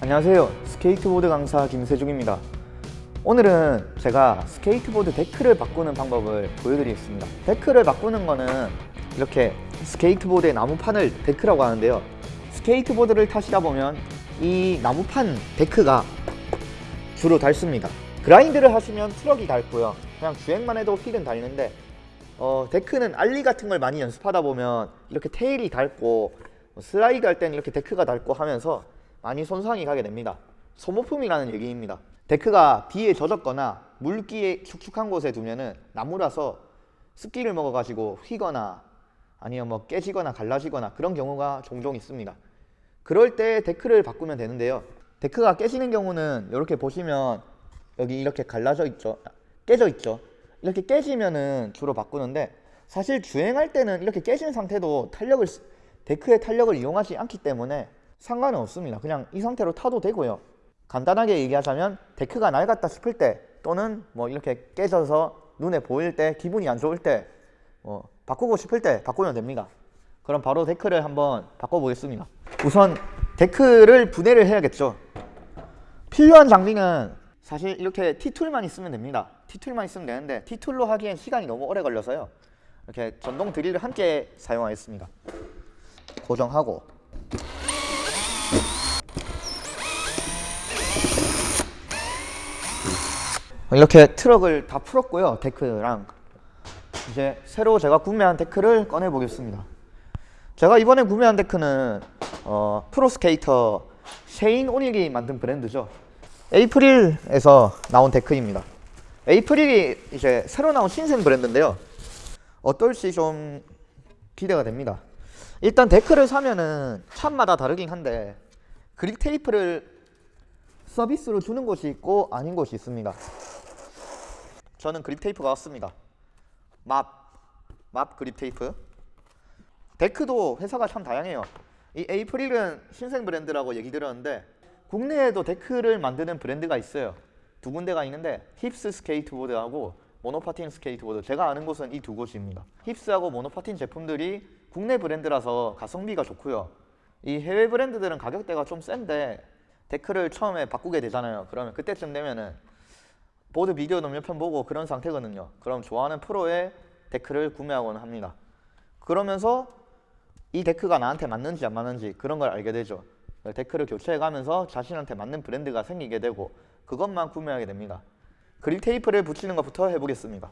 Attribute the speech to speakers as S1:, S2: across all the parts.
S1: 안녕하세요. 스케이트보드 강사 김세중입니다. 오늘은 제가 스케이트보드 데크를 바꾸는 방법을 보여드리겠습니다. 데크를 바꾸는 거는 이렇게 스케이트보드의 나무판을 데크라고 하는데요. 스케이트보드를 타시다 보면 이 나무판 데크가 주로 닳습니다. grind를 하시면 트럭이 닳고요. 그냥 주행만 해도 휠은 닳는데 어, 데크는 ollie 같은 걸 많이 연습하다 보면 이렇게 tail이 닳고 슬라이드 할 때는 이렇게 데크가 닳고 하면서 많이 손상이 가게 됩니다. 소모품이라는 얘기입니다. 데크가 비에 젖었거나 물기에 축축한 곳에 두면은 나무라서 습기를 먹어가지고 휘거나 아니면 뭐 깨지거나 갈라지거나 그런 경우가 종종 있습니다. 그럴 때 데크를 바꾸면 되는데요. 데크가 깨지는 경우는 이렇게 보시면 여기 이렇게 갈라져 있죠? 깨져 있죠? 이렇게 깨지면은 주로 바꾸는데 사실 주행할 때는 이렇게 깨진 상태도 탄력을 쓰- 데크의 탄력을 이용하지 않기 때문에 상관은 없습니다. 그냥 이 상태로 타도 되고요. 간단하게 얘기하자면 데크가 낡았다 싶을 때 또는 뭐 이렇게 깨져서 눈에 보일 때 기분이 안 좋을 때 뭐 바꾸고 싶을 때 바꾸면 됩니다. 그럼 바로 데크를 한번 바꿔보겠습니다. 우선 데크를 분해를 해야겠죠. 필요한 장비는 사실 이렇게 T tool만 있으면 됩니다. T tool만 있으면 되는데 T툴로 하기엔 시간이 너무 오래 걸려서요. 이렇게 전동 드릴을 함께 사용하겠습니다. 고정하고 이렇게 트럭을 다 풀었고요 데크랑. 이제 새로 제가 구매한 데크를 꺼내 보겠습니다. 제가 이번에 구매한 데크는 어, 프로스케이터 셰인 오닐이 만든 브랜드죠. April에서 나온 데크입니다. April이 이제 새로 나온 신생 브랜드인데요. 어떨지 좀 기대가 됩니다. 일단 데크를 사면은 샵마다 다르긴 한데 grip tape를 서비스로 주는 곳이 있고 아닌 곳이 있습니다 저는 grip tape가 왔습니다. MOB, MOB grip tape. 데크도 회사가 참 다양해요. 이 April은 신생 브랜드라고 얘기 들었는데 국내에도 데크를 만드는 브랜드가 있어요. 두 군데가 있는데 힙스 스케이트보드하고 모노파틴 스케이트보드. 제가 아는 곳은 이 두 곳입니다. 힙스하고 모노파틴 제품들이 국내 브랜드라서 가성비가 좋고요. 이 해외 브랜드들은 가격대가 좀 센데 데크를 처음에 바꾸게 되잖아요. 그러면 그때쯤 되면은 보드 비디오도 몇편 보고 그런 상태거든요. 그럼 좋아하는 프로의 데크를 구매하곤 합니다. 그러면서 이 데크가 나한테 맞는지 안 맞는지 그런 걸 알게 되죠. 데크를 교체해 가면서 자신한테 맞는 브랜드가 생기게 되고 그것만 구매하게 됩니다. 그립 테이프를 붙이는 것부터 해보겠습니다.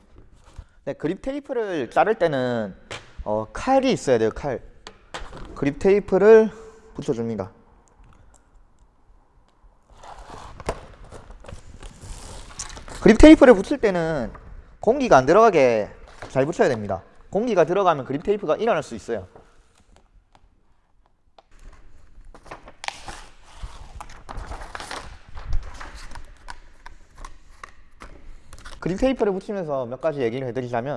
S1: 네, 그립 테이프를 자를 때는 어, 칼이 있어야 돼요 칼. 그립 테이프를 붙여줍니다 그립 테이프를 붙일 때는 공기가 안 들어가게 잘 붙여야 됩니다. 공기가 들어가면 grip tape가 일어날 수 있어요. grip tape를 붙이면서 몇 가지 얘기를 해드리자면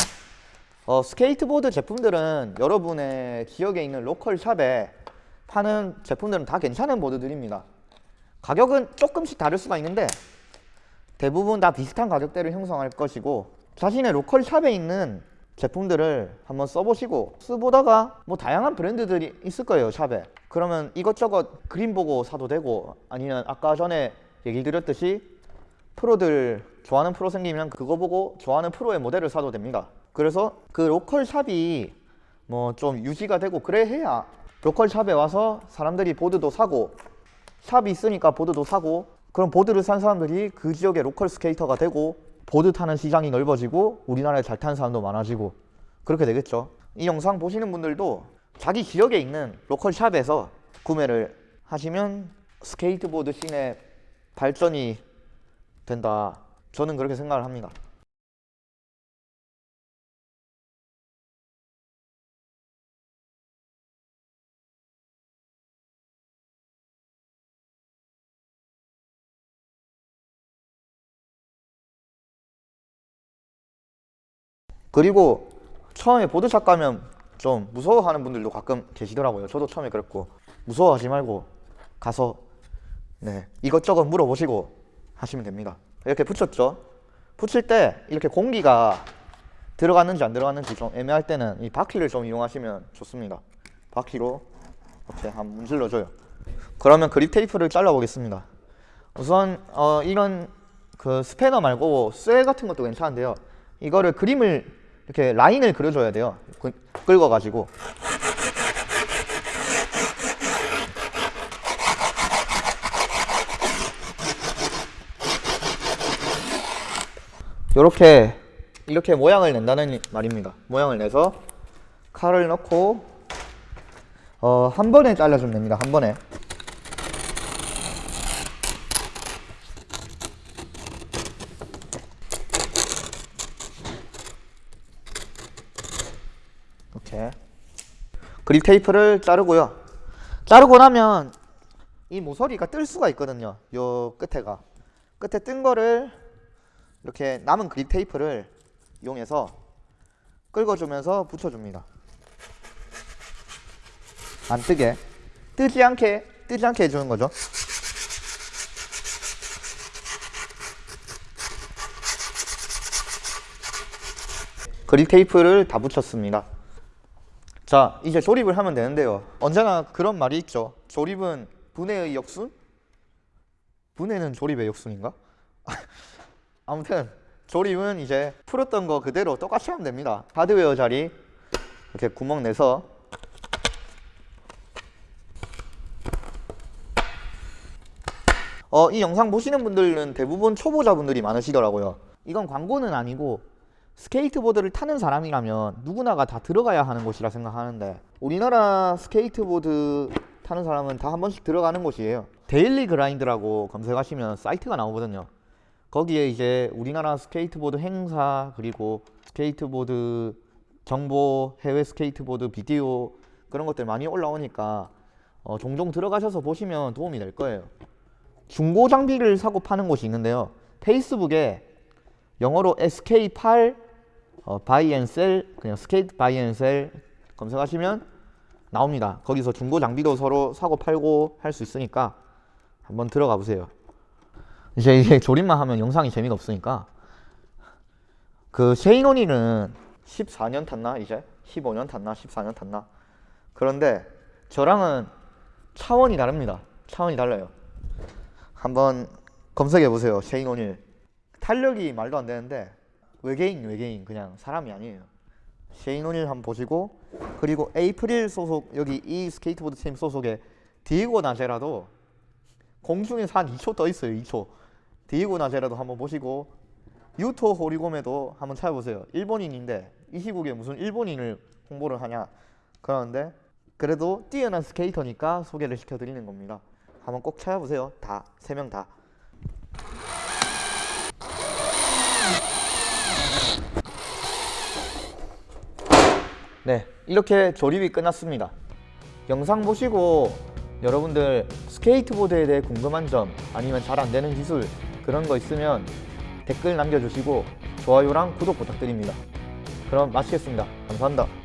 S1: 어, 스케이트보드 제품들은 여러분의 지역에 있는 local shop에 파는 제품들은 다 괜찮은 보드들입니다. 가격은 조금씩 다를 수가 있는데 대부분 다 비슷한 가격대를 형성할 것이고 자신의 local shop에 있는 제품들을 한번 써보시고 써보다가 뭐 다양한 브랜드들이 있을 거예요 shop에. 그러면 이것저것 그림 보고 사도 되고 아니면 아까 전에 얘기 드렸듯이 프로들 좋아하는 프로 생기면 그거 보고 좋아하는 프로의 모델을 사도 됩니다. 그래서 그 local shop이 뭐 좀 유지가 되고 그래 해야 local shop에 와서 사람들이 보드도 사고 shop이 있으니까 보드도 사고 그럼 보드를 산 사람들이 그 지역의 local 스케이터가 되고 보드 타는 시장이 넓어지고 우리나라에 잘 타는 사람도 많아지고 그렇게 되겠죠. 이 영상 보시는 분들도 자기 지역에 있는 local shop에서 구매를 하시면 스케이트보드 scene의 발전이 된다. 저는 그렇게 생각을 합니다 그리고 처음에 보드샵 가면 좀 무서워하는 분들도 가끔 계시더라고요. 저도 처음에 그랬고. 무서워하지 말고 가서 네 이것저것 물어보시고 하시면 됩니다. 이렇게 붙였죠. 붙일 때 이렇게 공기가 들어갔는지 안 들어갔는지 좀 애매할 때는 이 바퀴를 좀 이용하시면 좋습니다. 바퀴로 이렇게 한번 문질러 줘요. 그러면 그립 테이프를 잘라 보겠습니다. 우선 어, 이런 그 스패너 말고 쇠 같은 것도 괜찮은데요. 이거를 그림을 이렇게 라인을 그려줘야 돼요 그- 긁어 가지고 이렇게 이렇게 모양을 낸다는 말입니다. 모양을 내서 칼을 넣고 어, 한 번에 잘라주면 됩니다. 한 번에. 이렇게 그립 테이프를 자르고요. 자르고 나면 이 모서리가 뜰 수가 있거든요. 요 끝에가 끝에 뜬 거를 이렇게 남은 그립 테이프를 이용해서 긁어주면서 붙여줍니다. 안 뜨게 뜨지 않게 뜨지 않게 해주는 거죠. 그립 테이프를 다 붙였습니다. 자, 이제 조립을 하면 되는데요. 언제나 그런 말이 있죠. 조립은 분해의 역순? 분해는 조립의 역순인가? 아무튼 조립은 이제 풀었던 거 그대로 똑같이 하면 됩니다. 하드웨어 자리 이렇게 구멍 내서 어, 이 영상 보시는 분들은 대부분 초보자분들이 많으시더라고요. 이건 광고는 아니고 스케이트보드를 타는 사람이라면 누구나가 다 들어가야 하는 곳이라 생각하는데 우리나라 스케이트보드 타는 사람은 다 한 번씩 들어가는 곳이에요. Daily Grind라고 검색하시면 사이트가 나오거든요. 거기에 이제 우리나라 스케이트보드 행사 그리고 스케이트보드 정보 해외 스케이트보드 비디오 그런 것들 많이 올라오니까 어, 종종 들어가셔서 보시면 도움이 될 거예요. 중고 장비를 사고 파는 곳이 있는데요. 페이스북에 영어로 SK8 어, buy and sell 그냥 skate buy and sell 검색하시면 나옵니다. 거기서 중고 장비도 서로 사고 팔고 할 수 있으니까 한번 들어가 보세요. 이제 이게 조립만 하면 영상이 재미가 없으니까 그 쉐이노니는 14년 탔나 이제 15년 탔나 14년 탔나 그런데 저랑은 차원이 다릅니다. 차원이 달라요. 한번 검색해 보세요. 쉐인 오닐 탄력이 말도 안 되는데 외계인 외계인 그냥 사람이 아니에요. 쉐인 오닐 한번 보시고 그리고 에이프릴 소속 여기 이 스케이트보드 팀 소속의 디에고 나제라도 공중에서 한 2초 떠 있어요. 2초. 디에고 나제라도 한번 보시고 유토 호리고메도 한번 찾아보세요. 일본인인데 이 시국에 무슨 일본인을 홍보를 하냐 그러는데 그래도 뛰어난 스케이터니까 소개를 시켜드리는 겁니다. 한번 꼭 찾아보세요. 다 세 명 다. 네, 이렇게 조립이 끝났습니다. 영상 보시고 여러분들 스케이트보드에 대해 궁금한 점 아니면 잘 안 되는 기술 그런 거 있으면 댓글 남겨주시고 좋아요랑 구독 부탁드립니다. 그럼 마치겠습니다. 감사합니다.